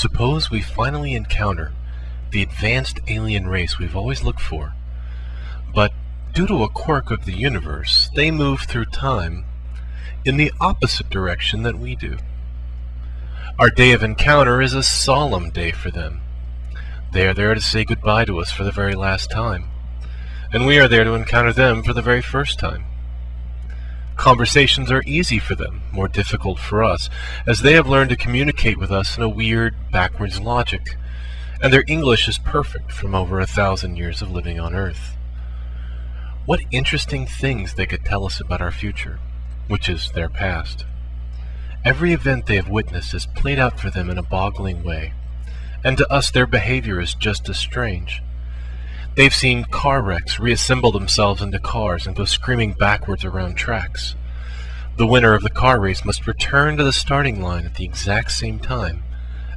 Suppose we finally encounter the advanced alien race we've always looked for, but due to a quirk of the universe, they move through time in the opposite direction that we do. Our day of encounter is a solemn day for them. They are there to say goodbye to us for the very last time, and we are there to encounter them for the very first time. Conversations are easy for them, more difficult for us, as they have learned to communicate with us in a weird, backwards logic, and their English is perfect from over a thousand years of living on Earth. What interesting things they could tell us about our future, which is their past. Every event they have witnessed is played out for them in a boggling way, and to us their behavior is just as strange. They've seen car wrecks reassemble themselves into cars and go screaming backwards around tracks. The winner of the car race must return to the starting line at the exact same time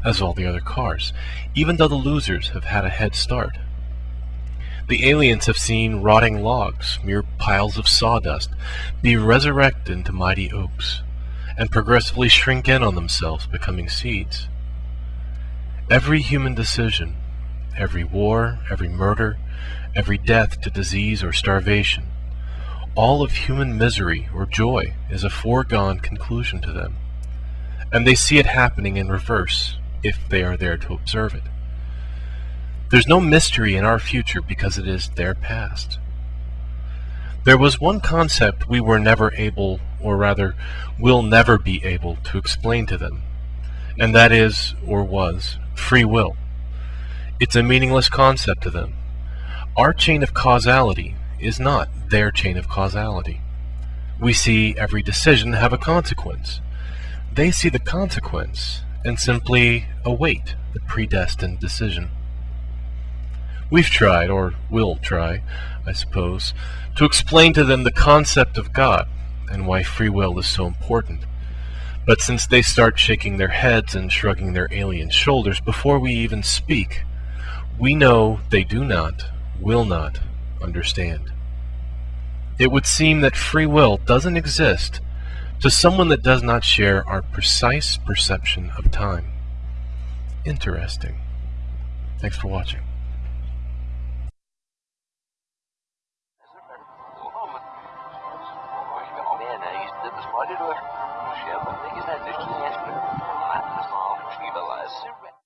as all the other cars, even though the losers have had a head start. The aliens have seen rotting logs, mere piles of sawdust, be resurrected into mighty oaks, and progressively shrink in on themselves, becoming seeds. Every human decision, every war, every murder, every death to disease or starvation. All of human misery or joy is a foregone conclusion to them, and they see it happening in reverse if they are there to observe it. There's no mystery in our future because it is their past. There was one concept we were never able, or rather, will never be able to explain to them, and that is, or was, free will. It's a meaningless concept to them. Our chain of causality is not their chain of causality. We see every decision have a consequence. They see the consequence and simply await the predestined decision. We've tried, or will try, I suppose, to explain to them the concept of God and why free will is so important. But since they start shaking their heads and shrugging their alien shoulders before we even speak, we know they do not, will not, understand. It would seem that free will doesn't exist to someone that does not share our precise perception of time. Interesting. Thanks for watching.